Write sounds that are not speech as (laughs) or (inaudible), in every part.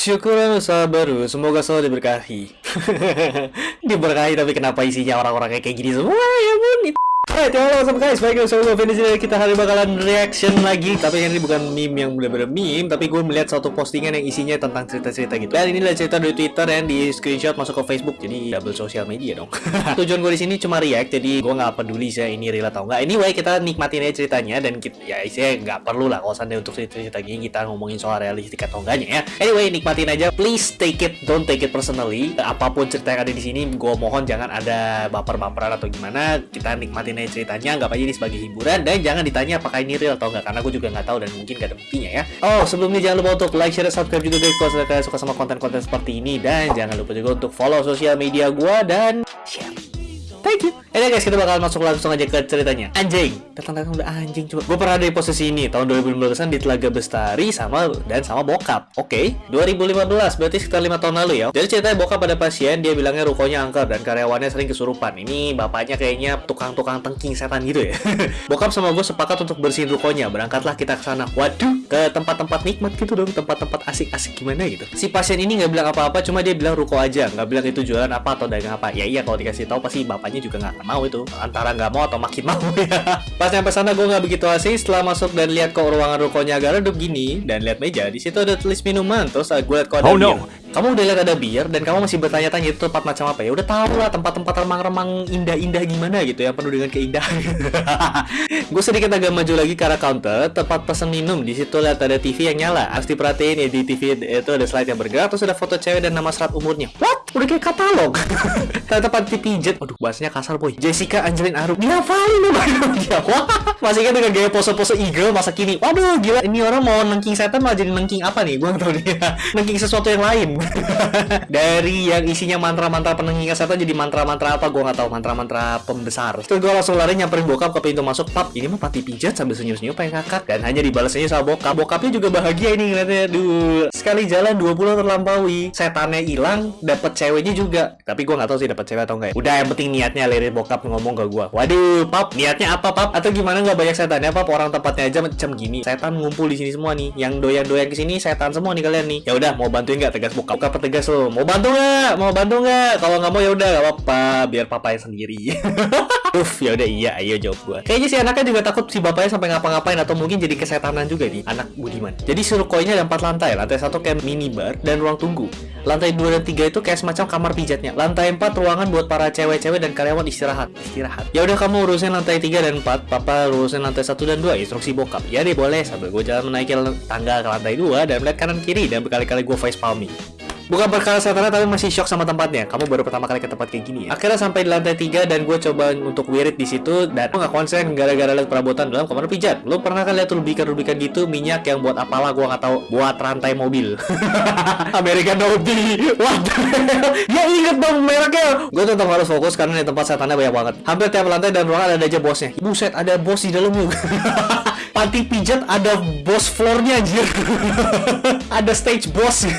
Syukur usaha baru, semoga selalu diberkahi. (laughs) diberkahi tapi kenapa isinya orang-orang kayak gini semua ya bun? Alright, halo up guys, baik sama gue Vinny sini kita hari bakalan reaction lagi. Tapi ini bukan meme yang bener-bener meme Tapi gue melihat suatu postingan yang isinya tentang cerita-cerita gitu. Dan ini adalah cerita dari Twitter yang di screenshot masuk ke Facebook Jadi double sosial media dong. (laughs) Tujuan gue di sini cuma react, jadi gue nggak peduli sih ini real atau enggak Anyway, kita nikmatin aja ceritanya Dan kita, ya isinya nggak perlu lah kalau seandainya untuk cerita-cerita gini Kita ngomongin soal realistik atau enggaknya ya. Anyway, nikmatin aja, please take it, don't take it personally. Apa pun cerita yang ada di sini, gue mohon jangan ada baper-baperan atau gimana. Kita nikmatin aja ceritanya nggak aja ini sebagai hiburan dan jangan ditanya apakah ini real atau enggak karena aku juga nggak tahu dan mungkin gak ada buktinya ya oh sebelumnya jangan lupa untuk like share subscribe juga guys kalau kalian suka sama konten-konten seperti ini dan jangan lupa juga untuk follow sosial media gua dan share Thank you. Ini guys, kita bakal masuk langsung aja ke ceritanya. Anjing. Datang-datang udah anjing coba. Gue pernah ada di posisi ini tahun 2015-an di Telaga Bestari sama dan sama bokap. Oke, okay. 2015 berarti sekitar 5 tahun lalu ya. Jadi ceritanya bokap pada pasien, dia bilangnya rukonya angker dan karyawannya sering kesurupan. Ini bapaknya kayaknya tukang-tukang tengking setan gitu ya. (laughs) bokap sama gue sepakat untuk bersihin rukonya. Berangkatlah kita ke sana. Waduh, ke tempat-tempat nikmat gitu dong, tempat-tempat asik-asik gimana gitu. Si pasien ini nggak bilang apa-apa, cuma dia bilang ruko aja, nggak bilang itu jualan apa atau dagang apa. Ya iya kalau dikasih tahu pasti bapaknya juga nggak mau itu. Antara nggak mau atau makin mau ya. (laughs) Pas nyampe sana gue nggak begitu asing. Setelah masuk dan lihat ke ruangan rukonya agak redup gini dan lihat meja di situ ada tulis minuman. Terus gue lihat kok ada oh, no. Kamu udah lihat ada bir dan kamu masih bertanya-tanya itu tempat macam apa ya? Udah tahu lah tempat-tempat remang-remang indah-indah gimana gitu yang penuh dengan keindahan. (laughs) Gue sedikit agak maju lagi ke arah counter. Tempat pesan minum. Di situ lihat ada TV yang nyala. Harus diperhatiin ya di TV itu ada slide yang bergerak terus ada foto cewek dan nama serat umurnya. What? Udah kayak katalog. (laughs) Ternyata panti pijet aduh bahasanya kasar boy. Jessica Angelin Arum. Dihafalin loh dia wah. Masih kan dengan gaya pose-pose eagle masa kini. Waduh gila. Ini orang mau nengking setan malah jadi nengking apa nih? Gue nggak tahu dia (laughs) nengking sesuatu yang lain (laughs) dari yang isinya mantra-mantra penengking setan jadi mantra-mantra apa? Gue nggak tahu mantra-mantra pembesar. Terus gue langsung lari nyamperin bokap ke pintu masuk. Pap ini mah panti pijat sambil senyum-senyum pengen kakak dan hanya dibalasnya sama bokap. Bokapnya juga bahagia ini ngeliatnya. Duh. Sekali jalan 20 terlampaui. Setannya hilang dapet ceweknya juga. Tapi gue nggak tahu sih dapat cewek atau enggak udah yang penting niatnya lirik bokap ngomong ke gue waduh pap niatnya apa pap? Atau gimana nggak banyak setannya pap? Orang tempatnya aja macam gini. Setan ngumpul di sini semua nih. Yang doyan doyan ke sini setan semua nih kalian nih. Ya udah mau bantuin nggak? Tegas bokap bokap tegas lo mau bantu nggak mau bantu nggak kalau nggak mau ya udah nggak apa-apa biar papa sendiri (laughs) Uff, ya udah iya, ayo jawab gua. Kayaknya si anaknya juga takut si bapaknya sampai ngapa-ngapain atau mungkin jadi kesetanan juga nih, anak Budiman. Jadi koinnya ada empat lantai. Lantai satu kayak minibar dan ruang tunggu. Lantai dua dan tiga itu kayak semacam kamar pijatnya. Lantai empat ruangan buat para cewek-cewek dan karyawan istirahat. Istirahat. Ya udah kamu urusin lantai tiga dan empat, papa urusin lantai satu dan dua. Instruksi bokap. Ya deh boleh. Sambil gue jalan menaiki tangga ke lantai dua dan melihat kanan kiri dan berkali-kali gue face palming. Bukan perkara setannya tapi masih shock sama tempatnya. Kamu baru pertama kali ke tempat kayak gini ya. Akhirnya sampai di lantai 3 dan gue coba untuk wirid di situ dan gue nggak konsen gara-gara lihat perabotan dalam kamar pijat. Lo pernah kan lihat rubikan-rubikan gitu minyak yang buat apalah gue nggak tahu buat rantai mobil. (laughs) American Audi. What Ya inget dong mereknya. Gue tetap harus fokus karena di tempat setannya banyak banget. Hampir tiap lantai dan ruangan ada aja bosnya. Buset, ada bos di dalam juga. (laughs) Panti pijat ada bos floornya anjir. (laughs) ada stage boss.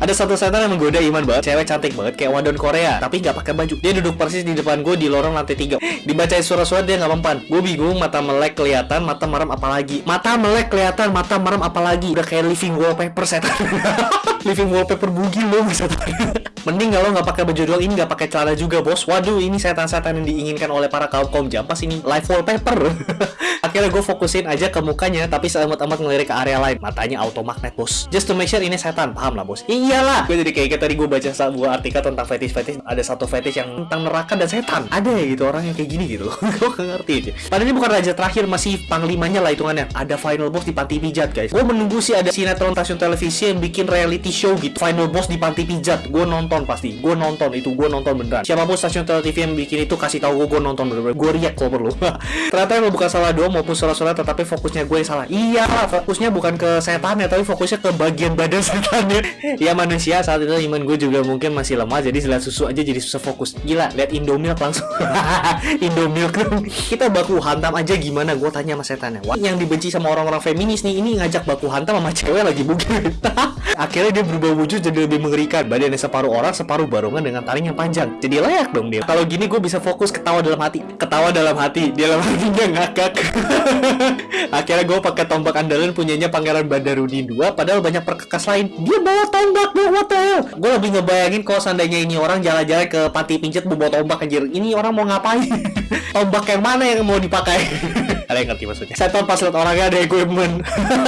Ada satu setan yang menggoda Iman banget, cewek cantik banget kayak wadon Korea, tapi nggak pakai baju. Dia duduk persis di depan gue di lorong lantai tiga. Dibacain surat-surat dia nggak mempan. Gue bingung, mata melek kelihatan, mata merem apalagi. Mata melek kelihatan, mata merem apalagi. Udah kayak living wallpaper setan. (laughs) living wallpaper bugil loh setan. Mending kalau nggak pakai baju doang ini nggak pakai celana juga bos. Waduh ini setan-setan yang diinginkan oleh para kaum kaum jampas ini live wallpaper. (laughs) Akhirnya gue fokusin aja ke mukanya, tapi seamat-amat ngelirik ke area lain. Matanya auto magnet bos. Just to make sure ini setan, paham lah bos. Iya iyalah. Gue jadi kayak, tadi gue baca sebuah artikel tentang fetish-fetish. Ada satu fetish yang tentang neraka dan setan. Ada ya gitu orang yang kayak gini gitu. (laughs) Gue gak ngerti aja. Padahal ini bukan raja terakhir masih panglimanya lah hitungannya. Ada final boss di panti pijat guys. Gue menunggu sih ada sinetron stasiun televisi yang bikin reality show gitu. Final boss di panti pijat. Gue nonton pasti. Gue nonton itu gue nonton beneran. Siapa pun stasiun televisi yang bikin itu kasih tahu gue nonton bener-bener. Gue riak kalau perlu. (laughs) Ternyata yang bukan salah doang maupun salah-salah tetapi fokusnya gue yang salah. Iya fokusnya bukan ke setannya tapi fokusnya ke bagian badan (laughs) setannya. Ya manusia saat itu iman gue juga mungkin masih lemah jadi selain susu aja jadi susah fokus. Gila lihat Indomilk langsung. (laughs) Indomilk. Kita baku hantam aja gimana? Gue tanya sama setannya. Wah, yang dibenci sama orang-orang feminis nih ini ngajak baku hantam sama cewek lagi mungkin akhirnya dia berubah wujud jadi lebih mengerikan badannya separuh separuh barongan dengan taring yang panjang. Jadi layak dong dia. Kalau gini gue bisa fokus ketawa dalam hati. Ketawa dalam hati, di dalam hatinya ngakak. (laughs) Akhirnya gue pakai tombak andalan punyanya Pangeran Badarudin 2 padahal banyak perkakas lain. Dia bawa tombak dong, what the hell? Gue lebih ngebayangin kalau seandainya ini orang jalan-jalan ke panti pincet bawa tombak anjir. Ini orang mau ngapain? (laughs) tombak yang mana yang mau dipakai? Kalian ngerti maksudnya. Setan pas liat orangnya ada equipment.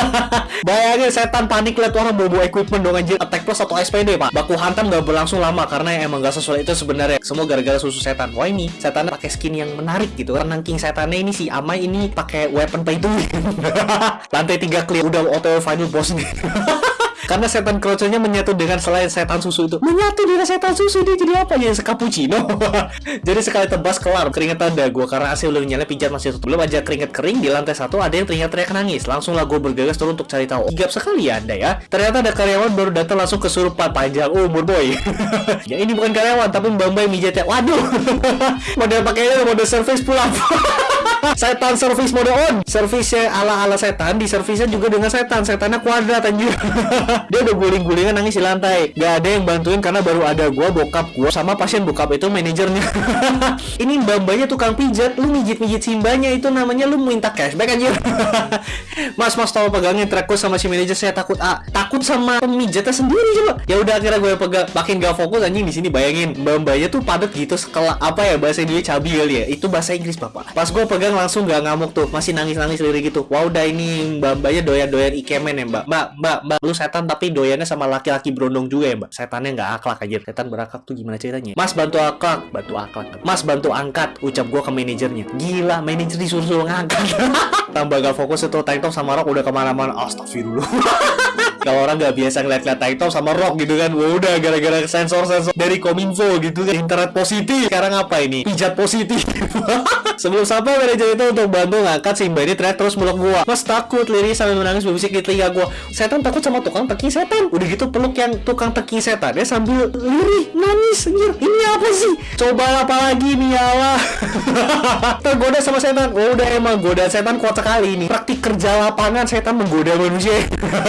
(laughs) Bayangin setan panik liat orang bawa equipment dong anjir. Attack plus atau SPD pak. Baku hantam gak berlangsung lama karena emang gak sesuai itu sebenarnya. Semua gara-gara susu setan. Wah ini setannya pakai skin yang menarik gitu. Karena king setannya ini si Amai ini pakai weapon pay to win. (laughs) Lantai tiga clear udah auto final boss (laughs) nih. Karena setan kroconya menyatu dengan selain setan susu itu. Menyatu dengan setan susu dia jadi apa? Ya? Cappuccino. (laughs) Jadi sekali tebas kelar. Keringetan dah gue Karena udah nyala pijat masih tutup. Belum aja keringet kering di lantai satu Ada yang teriak-teriak nangis. Langsung lah gue bergegas turun untuk cari tahu. Gigap sekali ya anda ya. Ternyata ada karyawan baru datang langsung kesurupan panjang umur boy. (laughs) Ya ini bukan karyawan Tapi mbak mbak mijatnya Waduh. (laughs) Model pakainya model service pulang setan service mode on. Servisnya ala ala setan di servisnya juga dengan setan. Setannya kuadrat anjir. (laughs) Dia udah guling-gulingan nangis di lantai. Gak ada yang bantuin karena baru ada gua bokap gua sama pasien bokap itu manajernya. (laughs) Ini mbak-mbaknya tukang pijat. Lu mijit-mijit simbanya itu namanya lu minta cashback anjir. (laughs) Mas mas tolong pegangin trackku sama si manajer. Saya takut ah takut sama pemijatnya sendiri coba. Ya udah akhirnya gue pegang. Makin gak fokus anjing di sini. Bayangin mbak-mbaknya tuh padat gitu. Sekelah apa ya bahasa Indonesia cabi kali ya. Itu bahasa Inggris bapak. Pas gue pegang langsung gak ngamuk tuh masih nangis-nangis lirik gitu. Wow udah ini mbak-mbaknya doyan-doyan ikemen ya mbak. Mbak mbak mbak lu setan tapi doyannya sama laki-laki berondong juga ya mbak. Setannya nggak akhlak aja setan berakhlak tuh gimana ceritanya? Mas bantu akhlak. Bantu akhlak. Mas bantu angkat ucap gua ke manajernya. Gila manajer disuruh-suruh ngangkat. (laughs) Tambah gak fokus itu tank top sama rok udah ke mana-mana. Astagfirullah (laughs) kalau orang nggak biasa ngeliat-ngeliat tank top sama rock gitu kan udah gara-gara sensor-sensor dari kominfo gitu kan internet positif. Sekarang apa ini? Pijat positif. (laughs) Sebelum sampai manajer itu untuk bantu ngangkat si mbak ini teriak terus meluk gua. Mas takut liris sambil menangis berbisik di telinga gua. Setan takut sama tukang teki setan. Udah gitu peluk yang tukang teki setan ya sambil lirih nangis anjir. Ini apa sih? Coba apa lagi nih ya (laughs) tergoda sama setan. Oh udah emang goda setan kuat sekali ini. Praktik kerja lapangan setan menggoda manusia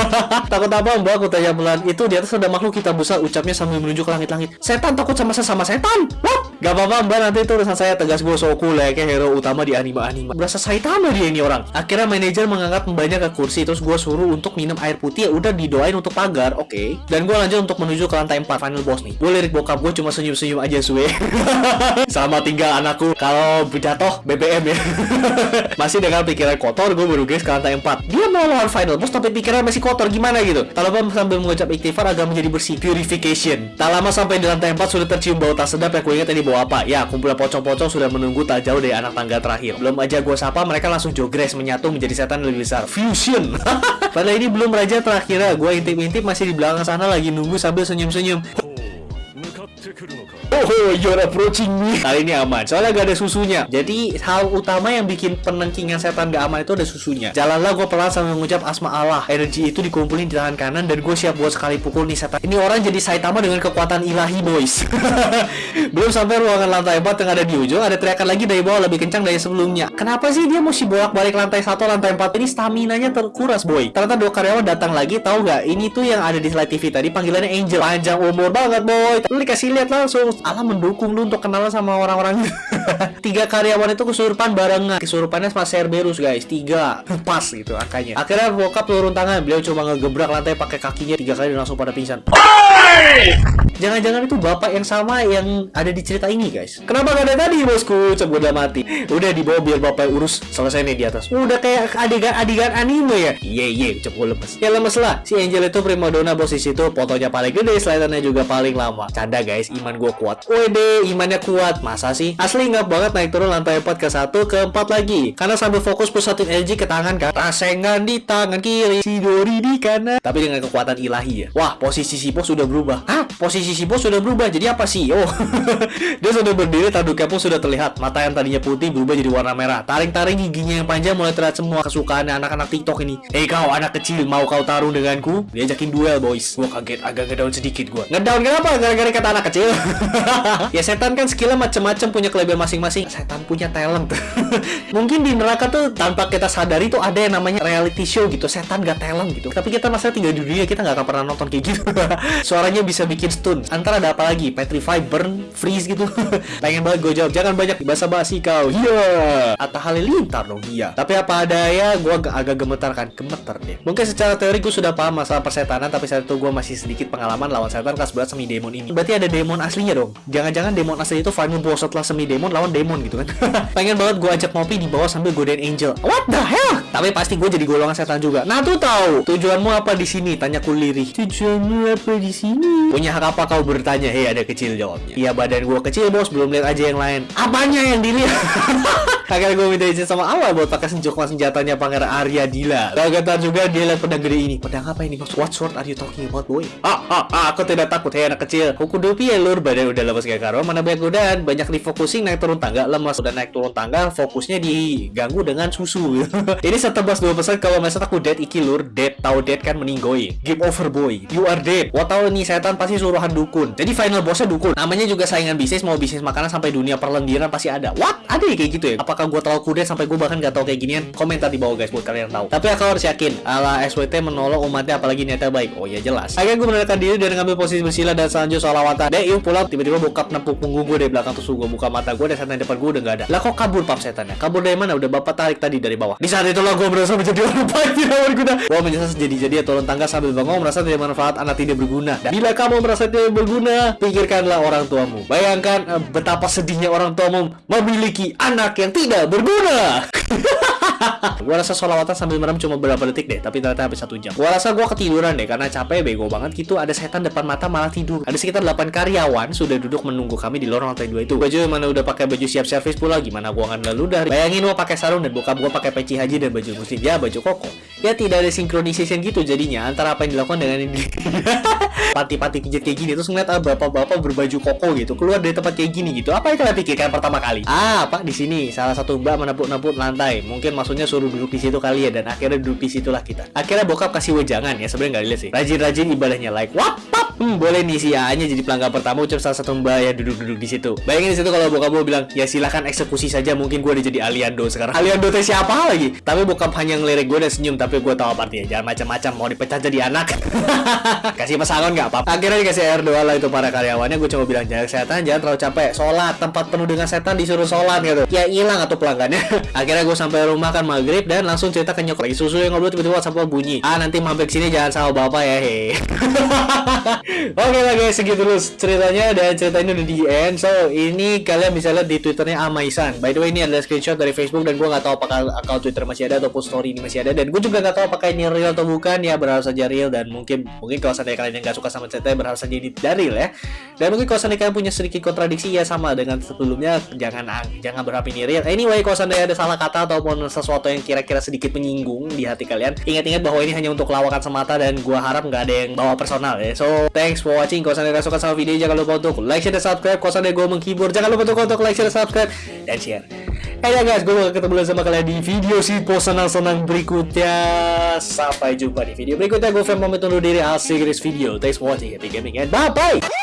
(laughs) apa mbak? Aku tanya pelan. Itu di atas ada makhluk kita busa ucapnya sambil menunjuk ke langit-langit. Setan takut sama sesama setan. What gak apa-apa mbak. Nanti itu urusan saya. Tegas gue so cool ya kayak hero utama di anime-anime. Berasa Saitama dia ini orang. Akhirnya manajer mengangkat mbaknya ke kursi. Terus gue suruh untuk minum air putih. Ya udah didoain untuk pagar. Oke. Okay. dan gue lanjut untuk menuju ke lantai 4 final boss nih. Gue lirik bokap gue cuma senyum-senyum aja suwe. (laughs) Sama tinggal anakku. Kalau jatuh BBM ya. (laughs) Masih dengan pikiran kotor gue baru guys ke lantai 4 dia mau lawan final boss tapi pikiran masih kotor. Gimana gitu? Tak lupa sambil mengucap ikhtifar agar menjadi bersih. Purification. Tak lama sampai di lantai 4 sudah tercium bau tak sedap. Yang gue ingat tadi bau apa? Ya kumpulan pocong-pocong sudah menunggu tak jauh dari anak tangga terakhir. Belum aja gue sapa mereka langsung jogres menyatu menjadi setan lebih besar. Fusion! (laughs) Padahal ini belum raja terakhir. Ya gue intip-intip masih di belakang sana lagi nunggu sambil senyum-senyum Oh, you're approaching me. Kali ini aman, soalnya gak ada susunya. Jadi hal utama yang bikin penengkingan setan gak aman itu ada susunya. Jalanlah gue pelan sambil mengucap asma Allah. Energi itu dikumpulin di tangan kanan dan gue siap buat sekali pukul nih setan. Ini orang jadi Saitama dengan kekuatan ilahi, boys. (laughs) Belum sampai ruangan lantai 4 yang ada di ujung, ada teriakan lagi dari bawah lebih kencang dari sebelumnya. Kenapa sih dia mesti bolak-balik lantai 1, lantai 4? Ini stamina-nya terkuras, boy. Ternyata dua karyawan datang lagi, tahu gak? Ini tuh yang ada di slide TV tadi panggilannya Angel. Panjang umur banget, boy. Lu dikasih lihat langsung. Allah mendukung lu untuk kenalan sama orang-orang. (laughs) Tiga karyawan itu kesurupan barengan. Kesurupannya pas Cerberus guys. Tiga. Pas gitu angkanya akhirnya bokap turun tangan. Beliau cuma ngegebrak lantai pakai kakinya. Tiga kali dan langsung pada pingsan Jangan-jangan itu bapak yang sama yang ada di cerita ini guys. Kenapa gak ada tadi bosku? Coba udah mati. Udah dibawa biar bapak urus. Selesai nih di atas. Udah kayak adegan-adegan anime ya? Iya iya. Coba lemes Ya lemes lah. Si Angel itu primadona bos. Di situ Fotonya paling gede Slidernya juga paling lama. Canda guys. Iman gue kuat. Wede imannya kuat. Masa sih? Asli nggak banget naik turun lantai 4 ke 1 ke 4 lagi. Karena sambil fokus pusatin energi ke tangan kan? Rasengan di tangan kiri. Sidori di kanan. Tapi dengan kekuatan ilahi ya. Wah posisi si bos sudah berubah Hah? Posisi si bos sudah berubah jadi apa sih? Oh, (laughs) dia sudah berdiri, tanduknya pun sudah terlihat. Mata yang tadinya putih berubah jadi warna merah. Taring-taring giginya yang panjang mulai terlihat semua kesukaannya anak-anak TikTok ini. Hei kau anak kecil, mau kau tarung denganku? Diajakin duel boys. Gua kaget, agak ngedown sedikit gua. Ngedown kenapa? Gara-gara kata anak kecil. (laughs) ya setan kan skillnya macem-macem punya kelebihan masing-masing. Setan punya talent. (laughs) Mungkin di neraka tuh tanpa kita sadari tuh ada yang namanya reality show gitu. Setan gak talent gitu. Tapi kita masa tinggal di dunia kita nggak akan pernah nonton kayak gitu. Suaranya Semuanya bisa bikin stun. Antara ada apa lagi? Petrify, burn, freeze gitu. (laughs) Pengen banget gue jawab. Jangan banyak bahasa basi kau. Iya. Atau halilintar dong. Iya. Tapi apa ada ya, gue agak, agak gemetar kan. Gemetar deh. Mungkin secara teori gue sudah paham masalah persetanan, tapi saat itu gue masih sedikit pengalaman lawan setan kelas berat semi demon ini. Berarti ada demon aslinya dong. Jangan-jangan demon asli itu final boss setelah semi demon lawan demon gitu kan. (laughs) Pengen banget gue ajak ngopi di bawah sambil godain angel. What the hell? Tapi pasti gue jadi golongan setan juga. Nah tuh tahu tujuanmu apa di sini? Tanya kuliri. Tujuanmu apa di sini? Punya hak apa kau bertanya? Hei ada kecil jawabnya. Iya badan gue kecil bos, belum lihat aja yang lain. Apanya yang dilihat? (laughs) Akhirnya gue minta izin sama Allah buat pakai senjata senjatanya Pangeran Arya Dila. Kagetan juga dia lihat pedang gede ini. Pedang apa ini? What sword are you talking about boy? Ah, ah, ah, aku tidak takut hei anak kecil. Kuku dopi ya lur, badan udah lemas kayak karo. Mana banyak godaan, banyak refocusing naik turun tangga, lemas udah naik turun tangga, fokusnya diganggu dengan susu. (laughs) ini setebas dua pesan kalau masa aku dead iki lur, dead tahu dead kan meninggoy. Game over boy, you are dead. Wah tahu nih setan pasti suruhan dukun. Jadi final bossnya dukun. Namanya juga saingan bisnis, mau bisnis makanan sampai dunia perlendiran pasti ada. What? Ada ya kayak gitu ya? Apakah gue terlalu kudet sampai gue bahkan gak tahu kayak ginian? Komentar di bawah guys buat kalian tahu. Tapi aku harus yakin, ala SWT menolong umatnya apalagi niatnya baik. Oh ya jelas. Akhirnya gue menentukan diri dan ngambil posisi bersila dan selanjutnya sholawatan. Deh yuk pulang tiba-tiba bokap nepuk punggung gue dari belakang terus gue buka mata gue dan setan depan gue udah gak ada. Lah kok kabur pap setannya? Kabur dari mana? Udah bapak tarik tadi dari bawah. Di saat itulah gue merasa menjadi orang (laughs) baik tidak berguna. Gue menyesal jadi-jadi turun tangga sambil bengong merasa tidak manfaat anak tidak berguna. Dan bila kamu merasa tidak berguna, pikirkanlah orang tuamu. Bayangkan uh, betapa sedihnya orang tuamu memiliki anak yang tidak berguna. (laughs) gua rasa solawatan sambil merem cuma beberapa detik deh, tapi ternyata habis satu jam. Gua rasa gua ketiduran deh karena capek bego banget gitu. Ada setan depan mata malah tidur. Ada sekitar 8 karyawan sudah duduk menunggu kami di lorong lantai 2 itu. Baju mana udah pakai baju siap servis pula gimana gua akan lalu dari. Bayangin gua pakai sarung dan bokap gua pakai peci haji dan baju muslim. Ya baju koko. Ya tidak ada synchronization gitu jadinya antara apa yang dilakukan dengan ini. (laughs) Pati-pati pijat kayak gini terus ngeliat ah, bapak-bapak berbaju koko gitu keluar dari tempat kayak gini gitu. Apa yang kalian pikirkan pertama kali? Ah, Pak di sini salah satu mbak menepuk-nepuk lantai. Mungkin maksudnya suruh duduk di situ kali ya dan akhirnya duduk di situlah kita. Akhirnya bokap kasih wejangan ya sebenarnya nggak lihat sih. Rajin-rajin ibadahnya like what. Hmm, boleh nih si A-nya jadi pelanggan pertama ucap salah satu mbak ya duduk-duduk di situ. Bayangin di situ kalau bokap gue bilang ya silahkan eksekusi saja mungkin gue udah jadi aliando sekarang. Aliando teh siapa lagi? Tapi bokap hanya ngelirik gue dan senyum tapi gue tahu apa artinya. Jangan macam-macam mau dipecat jadi anak. (laughs) kasih pesangon nggak apa-apa. Akhirnya dikasih air doa lah itu para karyawannya. Gue cuma bilang jaga kesehatan, jangan terlalu capek. Sholat tempat penuh dengan setan disuruh sholat gitu. Ya hilang atau pelanggannya. (laughs) Akhirnya gue sampai rumah kan maghrib dan langsung cerita ke nyokap lagi susu yang ngobrol tiba-tiba WhatsApp bunyi. Ah nanti mampir sini jangan sama bapak ya he. (laughs) Oke lah guys segitu dulu ceritanya dan cerita ini udah di end. So ini kalian bisa lihat di twitternya Amaisan. By the way ini adalah screenshot dari Facebook dan gue nggak tahu apakah akun Twitter masih ada ataupun story ini masih ada dan gue juga nggak tahu apakah ini real atau bukan ya berharap saja real dan mungkin mungkin kalau seandainya kalian yang nggak suka sama ceritanya berharap saja ini dari real ya. Dan mungkin kalau seandainya kalian punya sedikit kontradiksi ya sama dengan sebelumnya jangan jangan berharap ini real. Anyway kalau seandainya ada salah kata ataupun sesuatu yang kira-kira sedikit menyinggung di hati kalian, ingat-ingat bahwa ini hanya untuk lawakan semata dan gua harap nggak ada yang bawa personal ya. So thanks for watching. Kalau kalian suka sama video jangan lupa untuk like, share, dan subscribe. Kalau seandainya gue menghibur jangan lupa untuk, like, share, dan subscribe dan share. Hey ya guys, gue bakal ketemu lagi sama kalian di video si senang-senang berikutnya. Sampai jumpa di video berikutnya. Gue Fem pamit undur diri. I'll this video. Thanks for watching. Happy gaming and bye-bye.